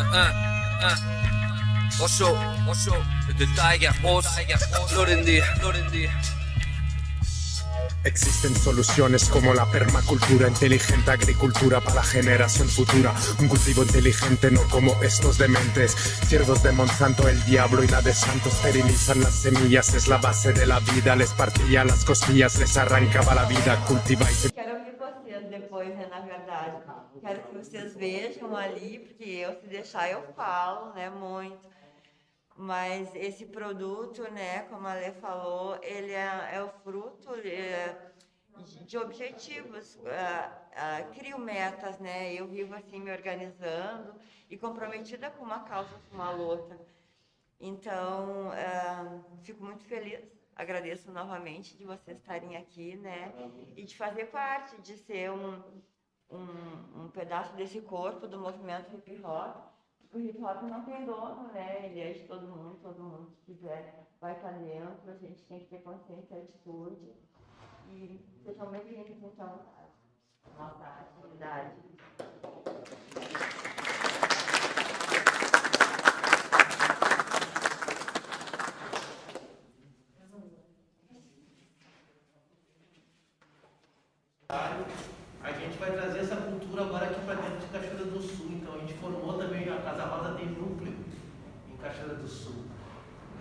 uh, uh. Osho, Osho, the tiger, boss. Existen soluciones como la permacultura, inteligente agricultura para la generación futura. Un cultivo inteligente, no como estos dementes. Siervos de Monsanto, el diablo y la de Santos esterilizan las semillas, es la base de la vida. Les partía las costillas, les arrancaba la vida. Quero ouvir vocês depois, né, na verdade. Quero que vocês vejam ali, porque eu, se deixar, eu falo, né, muito. Mas esse produto, né, como a Lê falou, ele é, é o fruto é, de objetivos. Uh, uh, crio metas, né? Eu vivo assim me organizando e comprometida com uma causa, com uma luta. Então, uh, fico muito feliz. Agradeço novamente de vocês estarem aqui, né? E de fazer parte, de ser um, um, um pedaço desse corpo do movimento hip hop o hip hop não tem dono, né? Ele é de todo mundo, todo mundo que quiser vai estar dentro, a gente tem que ter consciência e atitude. E sejam bem-vindos, então, à nossa atividade. A gente vai trazer essa cultura agora aqui para dentro de Cachoeira do Sul. Então a gente formou também, a Casa Rosa tem núcleo em Cachoeira do Sul.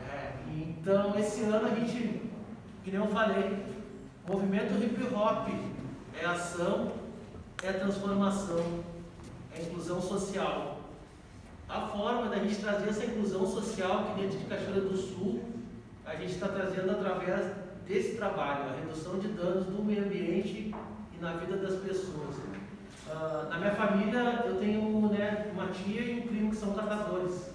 É, então esse ano a gente, que nem eu falei, movimento hip hop é ação, é transformação, é inclusão social. A forma da gente trazer essa inclusão social aqui dentro de Cachoeira do Sul, a gente está trazendo através desse trabalho, a redução de danos do meio ambiente na vida das pessoas. Uh, na minha família, eu tenho né, uma tia e um primo que são catadores.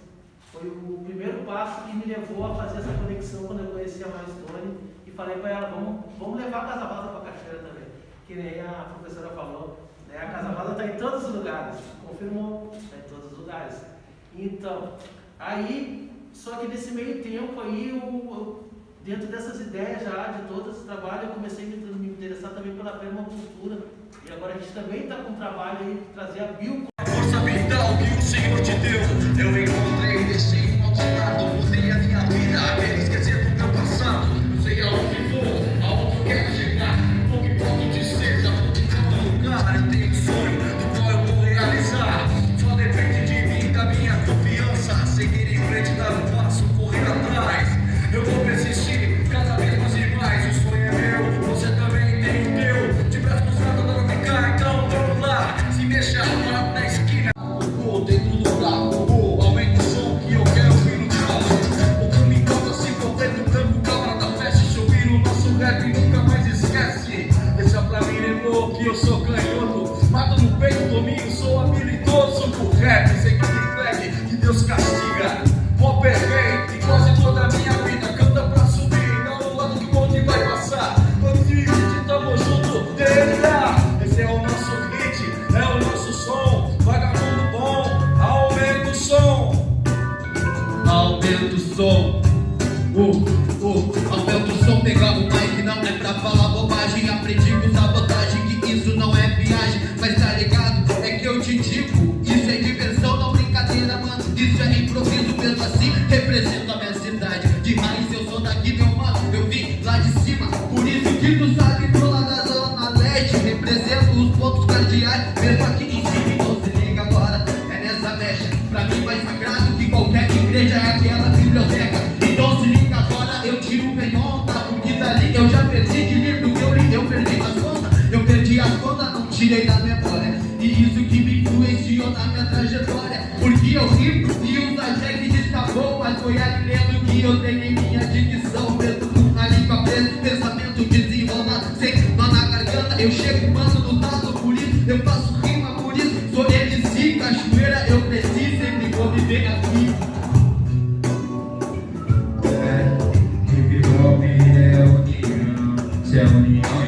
Foi o primeiro passo que me levou a fazer essa conexão quando eu conheci a Maristone e falei para ela, vamos, vamos levar a Casa Rosa para a Cachoeira também. Que nem a professora falou, né, a Casa Rosa está em todos os lugares, confirmou, está em todos os lugares. Então, aí, só que nesse meio tempo aí, eu, eu dentro dessas ideias já, de todo esse trabalho, eu comecei a me interessar também pela permacultura. E agora a gente também está com um trabalho aí de trazer a bio. Força vital que o Senhor te deu, eu encontrei pro rap, sei que me flegue, que Deus castiga, vou perfeito, e quase toda a minha vida, canta pra subir, não no lado que o bonde vai passar, quando divide, tamo junto, DNA, esse é o nosso hit, é o nosso som, vagabundo bom, aumenta o som, aumenta o som, uh, uh, aumenta o som, pegar o mic, não é pra falar bobagem, aprendi com sabotagem, que isso não é viagem, pra mim mais sagrado que qualquer igreja é aquela biblioteca, então se liga agora, eu tiro o tá, porque dali eu já perdi de livro que eu li, eu perdi as contas, eu perdi as contas, não tirei da memória, e isso que me influenciou na minha trajetória, porque eu rimo e o Zajek destacou, mas foi ali lendo que eu tenho minha dicção, Tell me